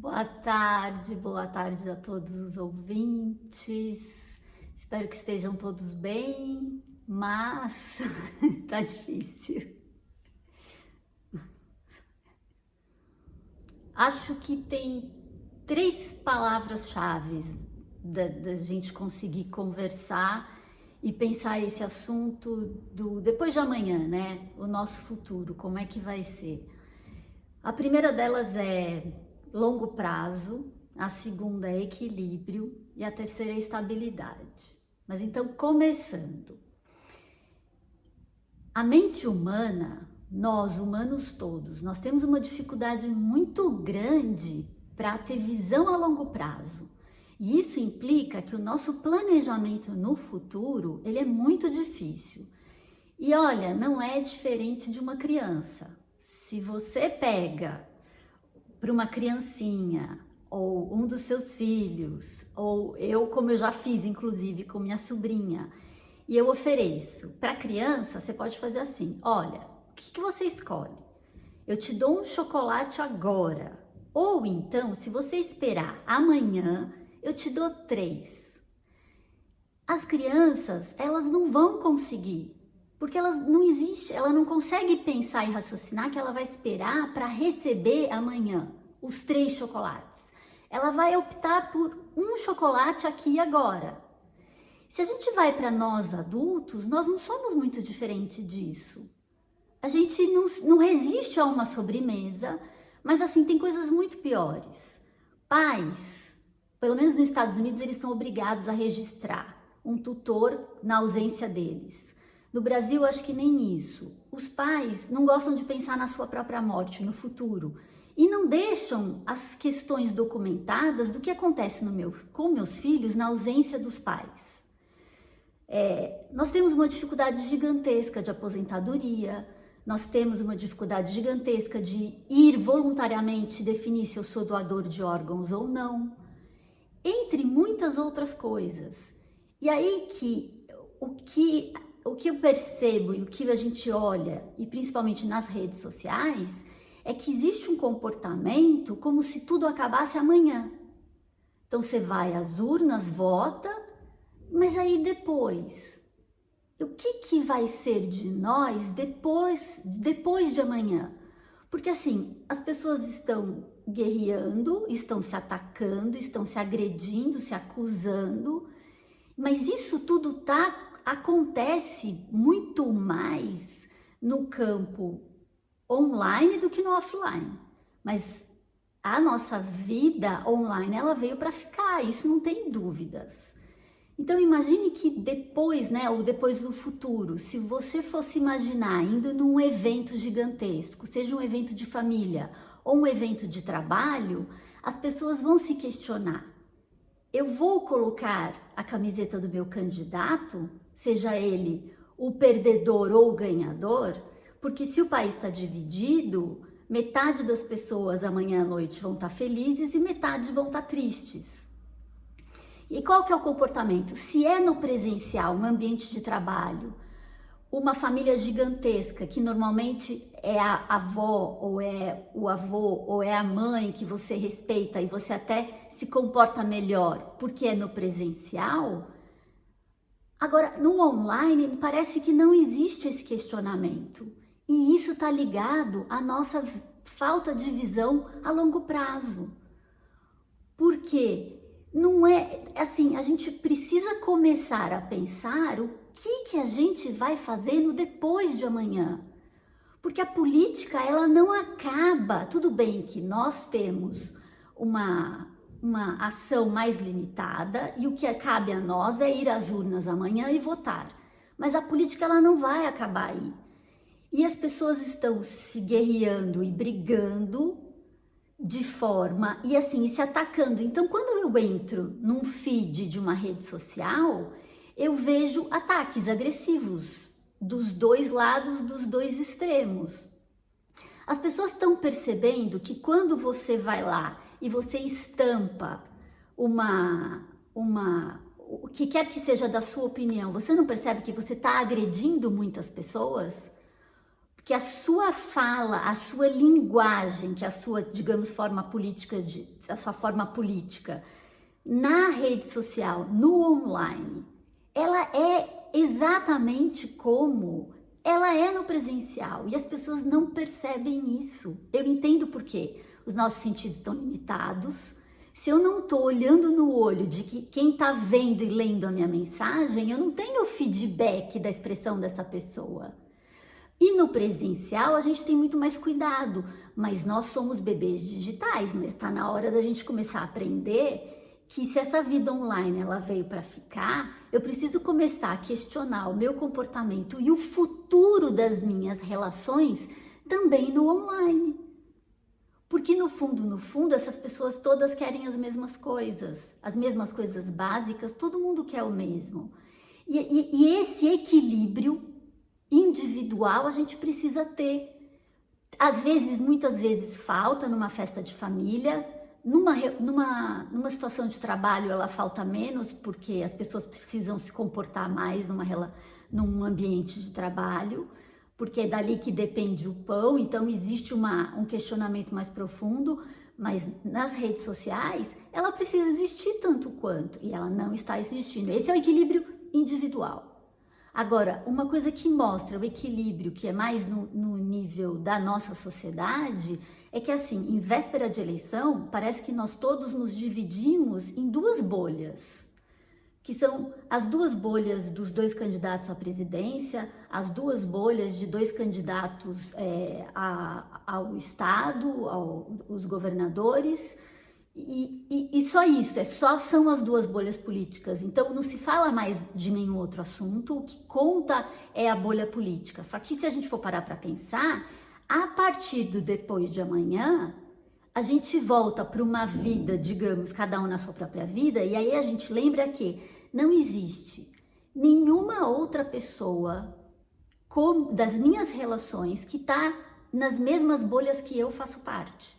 Boa tarde, boa tarde a todos os ouvintes. Espero que estejam todos bem, mas tá difícil. Acho que tem três palavras-chave da, da gente conseguir conversar e pensar esse assunto do depois de amanhã, né? O nosso futuro, como é que vai ser? A primeira delas é longo prazo, a segunda é equilíbrio e a terceira é estabilidade. Mas então, começando. A mente humana, nós humanos todos, nós temos uma dificuldade muito grande para ter visão a longo prazo. E isso implica que o nosso planejamento no futuro, ele é muito difícil. E olha, não é diferente de uma criança. Se você pega para uma criancinha, ou um dos seus filhos, ou eu, como eu já fiz, inclusive, com minha sobrinha, e eu ofereço para criança, você pode fazer assim: olha, o que, que você escolhe? Eu te dou um chocolate agora, ou então, se você esperar amanhã, eu te dou três. As crianças, elas não vão conseguir, porque elas não existe, ela não consegue pensar e raciocinar que ela vai esperar para receber amanhã os três chocolates. Ela vai optar por um chocolate aqui e agora. Se a gente vai para nós adultos, nós não somos muito diferente disso. A gente não, não resiste a uma sobremesa, mas assim, tem coisas muito piores. Pais, pelo menos nos Estados Unidos, eles são obrigados a registrar um tutor na ausência deles. No Brasil, acho que nem isso. Os pais não gostam de pensar na sua própria morte, no futuro, e não deixam as questões documentadas do que acontece no meu, com meus filhos na ausência dos pais. É, nós temos uma dificuldade gigantesca de aposentadoria, nós temos uma dificuldade gigantesca de ir voluntariamente definir se eu sou doador de órgãos ou não, entre muitas outras coisas. E aí que o que o que eu percebo e o que a gente olha, e principalmente nas redes sociais, é que existe um comportamento como se tudo acabasse amanhã. Então você vai às urnas, vota, mas aí depois, o que, que vai ser de nós depois, depois de amanhã? Porque assim, as pessoas estão guerreando, estão se atacando, estão se agredindo, se acusando, mas isso tudo tá acontece muito mais no campo online do que no offline. Mas a nossa vida online, ela veio para ficar, isso não tem dúvidas. Então imagine que depois, né, ou depois do futuro, se você fosse imaginar indo num evento gigantesco, seja um evento de família ou um evento de trabalho, as pessoas vão se questionar: eu vou colocar a camiseta do meu candidato seja ele o perdedor ou o ganhador, porque se o país está dividido, metade das pessoas amanhã à noite vão estar tá felizes e metade vão estar tá tristes. E qual que é o comportamento? Se é no presencial, um ambiente de trabalho, uma família gigantesca, que normalmente é a avó, ou é o avô, ou é a mãe que você respeita e você até se comporta melhor porque é no presencial, Agora, no online, parece que não existe esse questionamento. E isso está ligado à nossa falta de visão a longo prazo. Porque não é assim, a gente precisa começar a pensar o que, que a gente vai fazer no depois de amanhã. Porque a política, ela não acaba. Tudo bem que nós temos uma uma ação mais limitada e o que cabe a nós é ir às urnas amanhã e votar. Mas a política ela não vai acabar aí. E as pessoas estão se guerreando e brigando de forma e assim se atacando. Então, quando eu entro num feed de uma rede social, eu vejo ataques agressivos dos dois lados, dos dois extremos. As pessoas estão percebendo que quando você vai lá e você estampa uma, uma, o que quer que seja da sua opinião, você não percebe que você está agredindo muitas pessoas? que a sua fala, a sua linguagem, que a sua, digamos, forma política, a sua forma política na rede social, no online, ela é exatamente como ela é no presencial e as pessoas não percebem isso. Eu entendo por quê. Os nossos sentidos estão limitados. Se eu não estou olhando no olho de que quem está vendo e lendo a minha mensagem, eu não tenho feedback da expressão dessa pessoa. E no presencial a gente tem muito mais cuidado, mas nós somos bebês digitais, mas está na hora da gente começar a aprender que se essa vida online ela veio para ficar, eu preciso começar a questionar o meu comportamento e o futuro das minhas relações também no online. Porque no fundo, no fundo, essas pessoas todas querem as mesmas coisas, as mesmas coisas básicas, todo mundo quer o mesmo. E, e, e esse equilíbrio individual a gente precisa ter. Às vezes, muitas vezes falta numa festa de família, numa, numa, numa situação de trabalho ela falta menos porque as pessoas precisam se comportar mais numa, num ambiente de trabalho, porque é dali que depende o pão, então existe uma, um questionamento mais profundo, mas nas redes sociais ela precisa existir tanto quanto, e ela não está existindo. Esse é o equilíbrio individual. Agora, uma coisa que mostra o equilíbrio, que é mais no, no nível da nossa sociedade, é que assim, em véspera de eleição, parece que nós todos nos dividimos em duas bolhas, que são as duas bolhas dos dois candidatos à presidência, as duas bolhas de dois candidatos é, a, ao Estado, aos governadores, e, e, e, só isso, é só são as duas bolhas políticas. Então não se fala mais de nenhum outro assunto, o que conta é a bolha política. Só que se a gente for parar para pensar, a partir do depois de amanhã, a gente volta para uma vida, digamos, cada um na sua própria vida, e aí a gente lembra que não existe nenhuma outra pessoa com, das minhas relações que está nas mesmas bolhas que eu faço parte.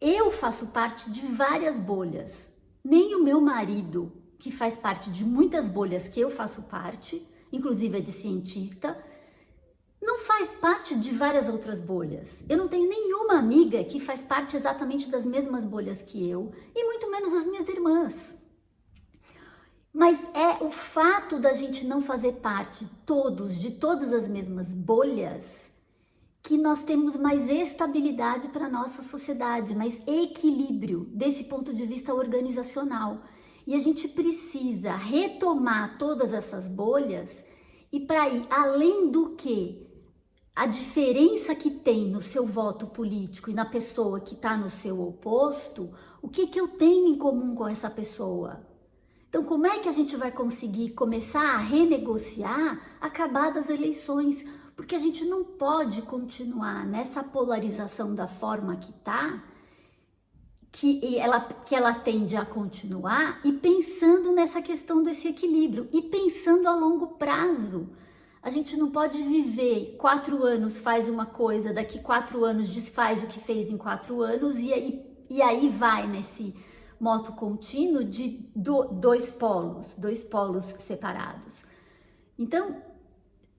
Eu faço parte de várias bolhas. Nem o meu marido, que faz parte de muitas bolhas que eu faço parte, inclusive é de cientista, faz parte de várias outras bolhas. Eu não tenho nenhuma amiga que faz parte exatamente das mesmas bolhas que eu, e muito menos as minhas irmãs. Mas é o fato da gente não fazer parte todos de todas as mesmas bolhas que nós temos mais estabilidade para a nossa sociedade, mais equilíbrio desse ponto de vista organizacional. E a gente precisa retomar todas essas bolhas e para ir além do que a diferença que tem no seu voto político e na pessoa que está no seu oposto, o que, que eu tenho em comum com essa pessoa? Então, como é que a gente vai conseguir começar a renegociar acabadas eleições? Porque a gente não pode continuar nessa polarização da forma que está, que ela, que ela tende a continuar, e pensando nessa questão desse equilíbrio, e pensando a longo prazo. A gente não pode viver quatro anos faz uma coisa, daqui quatro anos desfaz o que fez em quatro anos e aí, e aí vai nesse moto contínuo de do, dois polos, dois polos separados. Então,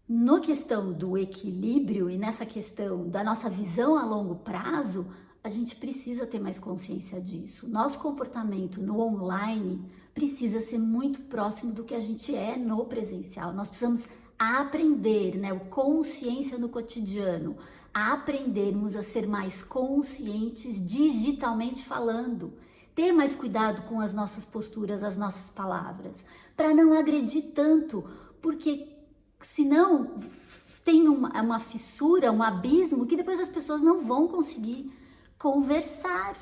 no questão do equilíbrio e nessa questão da nossa visão a longo prazo, a gente precisa ter mais consciência disso. Nosso comportamento no online precisa ser muito próximo do que a gente é no presencial. Nós precisamos a aprender, né, o consciência no cotidiano, a aprendermos a ser mais conscientes digitalmente falando, ter mais cuidado com as nossas posturas, as nossas palavras, para não agredir tanto, porque senão tem uma, uma fissura, um abismo que depois as pessoas não vão conseguir conversar.